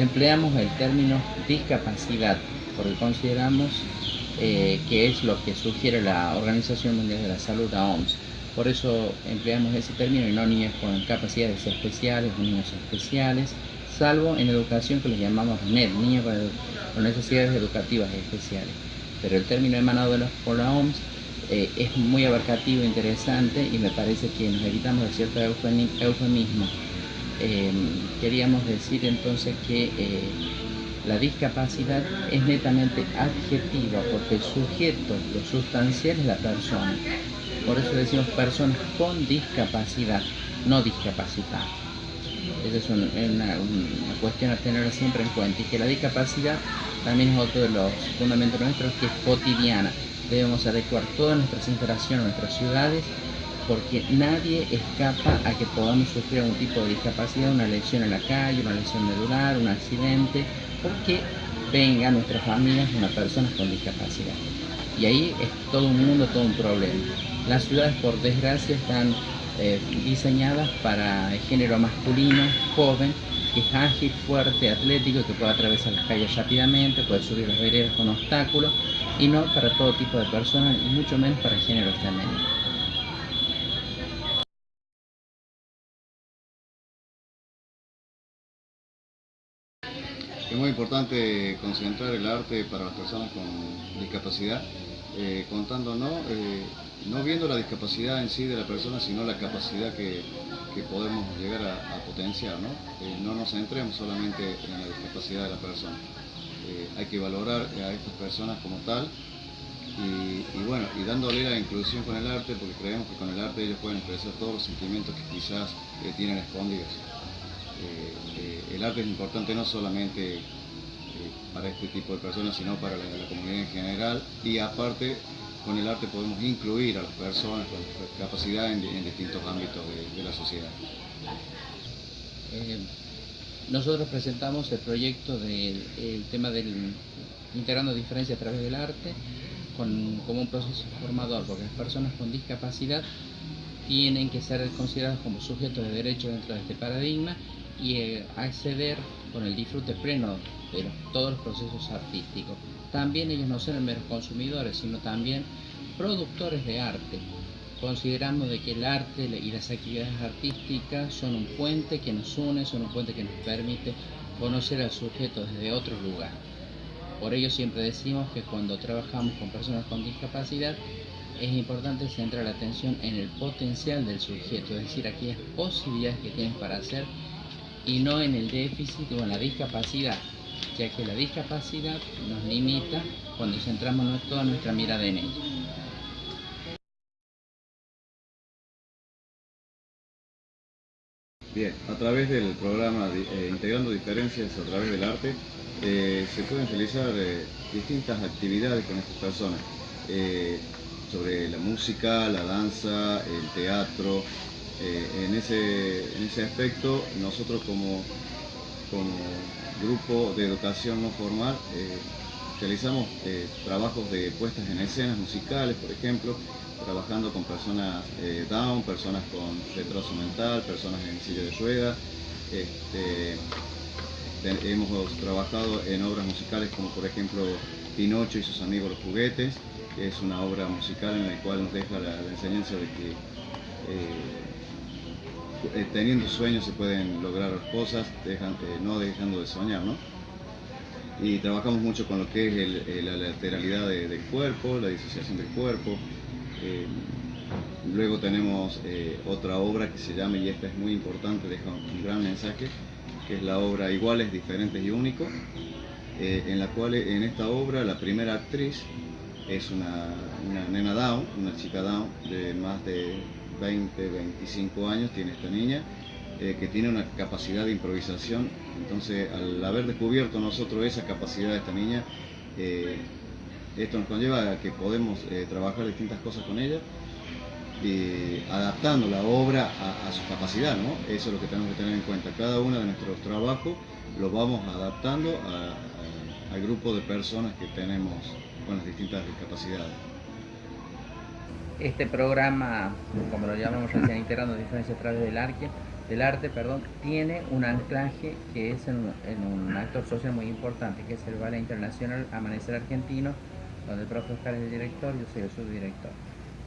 Empleamos el término discapacidad porque consideramos eh, que es lo que sugiere la Organización Mundial de la Salud, la OMS. Por eso empleamos ese término y no niños con capacidades especiales niños especiales, salvo en educación que les llamamos NED, niños con, necesidades educativas especiales. Pero el término emanado de por la OMS eh, es muy abarcativo, interesante y me parece que nos evitamos de cierto eufemismo eh, queríamos decir entonces que eh, la discapacidad es netamente adjetiva porque el sujeto, lo sustancial es la persona. Por eso decimos personas con discapacidad, no discapacidad. Esa es una, cuestión a tener siempre en cuenta y que la discapacidad también es otro de los fundamentos nuestros que es cotidiana. Debemos adecuar todas nuestras interacciones, nuestras ciudades porque nadie escapa a que podamos sufrir algún tipo de discapacidad, una lesión en la calle, una lesión medular, un accidente, porque venga a nuestras familias una persona con discapacidad. Y ahí es todo un mundo, todo un problema. Las ciudades, por desgracia, están eh, diseñadas para el género masculino, joven, que es ágil, fuerte, atlético, que puede atravesar las calles rápidamente, puede subir las veredas con obstáculos, y no para todo tipo de personas, y mucho menos para el género femenino. Importante concentrar el arte para las personas con discapacidad, eh, contando no, eh, no viendo la discapacidad en sí de la persona, sino la capacidad que, podemos llegar a, potenciar. ¿no? Eh, no nos centremos solamente en la discapacidad de la persona. hay que valorar a estas personas como tal y, bueno, y dándole la inclusión con el arte, porque creemos que con el arte ellos pueden expresar todos los sentimientos que quizás tienen escondidos. El arte es importante no solamente para este tipo de personas, sino para la, comunidad en general y aparte con el arte podemos incluir a las personas con capacidad en, distintos ámbitos de, la sociedad. nosotros presentamos el proyecto del tema del integrando diferencia a través del arte como un proceso formador, porque las personas con discapacidad tienen que ser consideradas como sujetos de derecho dentro de este paradigma y eh, acceder con el disfrute pleno de todos los procesos artísticos. También ellos no son meros consumidores, sino también productores de arte. Consideramos de que el arte y las actividades artísticas son un puente que nos une, son un puente que nos permite conocer al sujeto desde otro lugar. Por ello siempre decimos que cuando trabajamos con personas con discapacidad es importante centrar la atención en el potencial del sujeto, es decir, aquellas posibilidades que tienen para hacer y no en el déficit o en la discapacidad, ya que la discapacidad nos limita cuando centramos toda nuestra mirada en ella. Bien, a través del programa eh, Integrando Diferencias a través del arte, eh, se pueden realizar eh, distintas actividades con estas personas, sobre la música, la danza, el teatro, eh, en, ese, aspecto, nosotros como, como grupo de educación no formal eh, realizamos eh, trabajos de puestas en escenas musicales, por ejemplo, trabajando con personas down, personas con retraso mental, personas en silla de ruedas. Este, hemos trabajado en obras musicales como por ejemplo Pinocho y sus amigos los juguetes, que es una obra musical en la cual nos deja la, enseñanza de que teniendo sueños se pueden lograr cosas, eh, no dejando de soñar, ¿no? Y trabajamos mucho con lo que es la lateralidad del cuerpo, la disociación del cuerpo. Eh, luego tenemos otra obra que se llama, y esta es muy importante, deja un gran mensaje, que es la obra Iguales, Diferentes y Únicos, en la cual en esta obra la primera actriz es una, una nena down, una chica down de más de 20, 25 años tiene esta niña, eh, que tiene una capacidad de improvisación. Entonces, al haber descubierto nosotros esa capacidad de esta niña, eh, esto nos conlleva a que podemos eh, trabajar distintas cosas con ella, adaptando la obra a, su capacidad, ¿no? Eso es lo que tenemos que tener en cuenta. Cada uno de nuestros trabajos lo vamos adaptando al grupo de personas que tenemos con las distintas discapacidades. Este programa, como lo llamamos recién, integrando diferencias través del arte, del arte, perdón, tiene un anclaje que es en, un actor social muy importante, que es el Ballet Internacional Amanecer Argentino, donde el profe Oscar es el director yo soy el subdirector.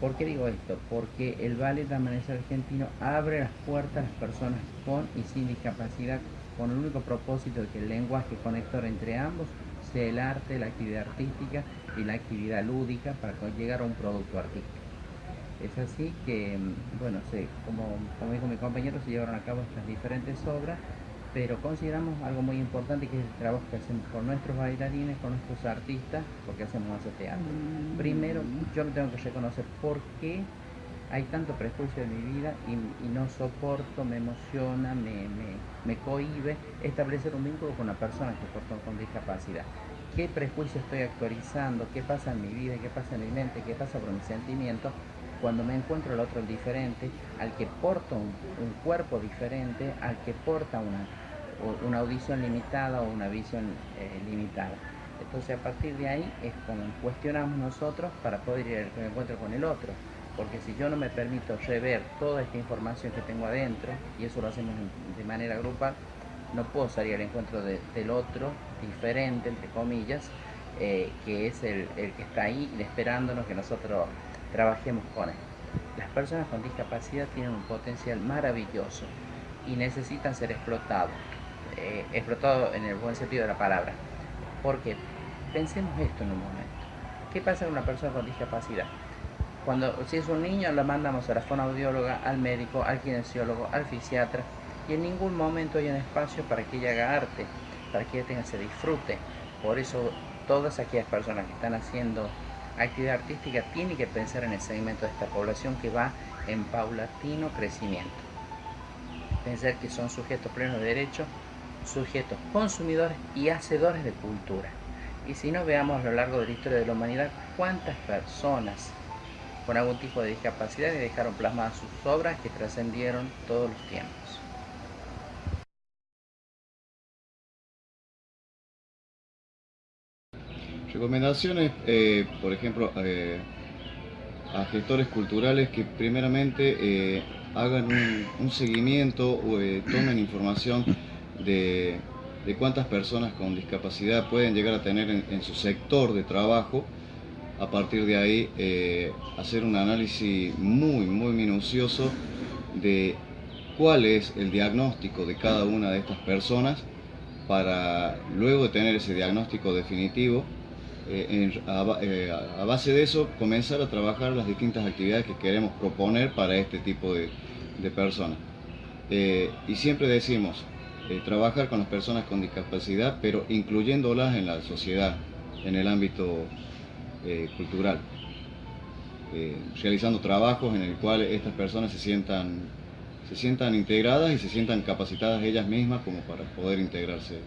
¿Por qué digo esto? Porque el Ballet Amanecer Argentino abre las puertas a las personas con y sin discapacidad con el único propósito de que el lenguaje conector entre ambos sea el arte, la actividad artística y la actividad lúdica para llegar a un producto artístico. Es así que, mm, bueno, como, como dijo mi compañero, se llevaron a cabo estas diferentes obras, pero consideramos algo muy importante que es el trabajo que hacemos con nuestros bailarines, con nuestros artistas, porque hacemos ese teatro. Primero, yo me tengo que reconocer por qué hay tanto prejuicio en mi vida y, no soporto, me emociona, me, me, me, cohibe establecer un vínculo con una persona que porta con discapacidad. ¿Qué prejuicio estoy actualizando? ¿Qué pasa en mi vida? ¿Qué pasa en mi mente? ¿Qué pasa por mis sentimientos? Cuando me encuentro el otro diferente, al que porta un, cuerpo diferente, al que porta una, una audición limitada o una visión eh, limitada. Entonces a partir de ahí es como cuestionamos nosotros para poder ir al encuentro con el otro. Porque si yo no me permito rever toda esta información que tengo adentro, y eso lo hacemos de manera grupal, no puedo salir al encuentro del otro diferente, entre comillas, eh, que es el, el, que está ahí esperándonos que nosotros trabajemos con él. Las personas con discapacidad tienen un potencial maravilloso y necesitan ser explotados, eh, explotados en el buen sentido de la palabra. Porque pensemos esto en un momento. ¿Qué pasa con una persona con discapacidad? Cuando si es un niño la mandamos a la fonoaudióloga, al médico, al kinesiólogo, al fisiatra y en ningún momento hay un espacio para que ella haga arte, para que ella tenga ese disfrute. Por eso todas aquellas personas que están haciendo actividad artística tiene que pensar en el segmento de esta población que va en paulatino crecimiento. Pensar que son sujetos plenos de derecho, sujetos consumidores y hacedores de cultura. Y si no veamos a lo largo de la historia de la humanidad cuántas personas con algún tipo de discapacidad dejaron plasmadas sus obras que trascendieron todos los tiempos. Recomendaciones, eh, por ejemplo, eh, a gestores culturales que primeramente eh, hagan un, seguimiento o tomen información de, cuántas personas con discapacidad pueden llegar a tener en, su sector de trabajo. A partir de ahí, hacer un análisis muy, muy minucioso de cuál es el diagnóstico de cada una de estas personas para luego de tener ese diagnóstico definitivo, eh, eh, a, base de eso comenzar a trabajar las distintas actividades que queremos proponer para este tipo de, personas. Eh, y siempre decimos, trabajar con las personas con discapacidad, pero incluyéndolas en la sociedad, en el ámbito cultural. realizando trabajos en el cual estas personas se sientan, se sientan integradas y se sientan capacitadas ellas mismas como para poder integrarse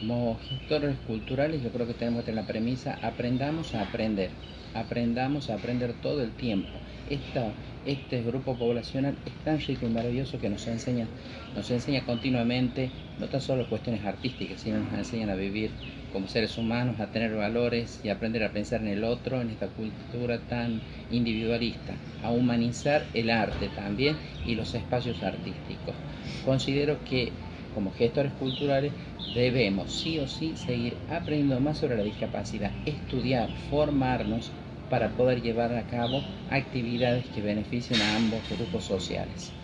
como gestores culturales yo creo que tenemos que tener la premisa, aprendamos a aprender, aprendamos a aprender todo el tiempo. Esta, este grupo poblacional es tan rico y maravilloso que nos enseña, nos enseña continuamente, no tan solo cuestiones artísticas, sino nos enseñan a vivir como seres humanos, a tener valores y aprender a pensar en el otro, en esta cultura tan individualista, a humanizar el arte también y los espacios artísticos. Considero que como gestores culturales debemos sí o sí seguir aprendiendo más sobre la discapacidad, estudiar, formarnos para poder llevar a cabo actividades que beneficien a ambos grupos sociales.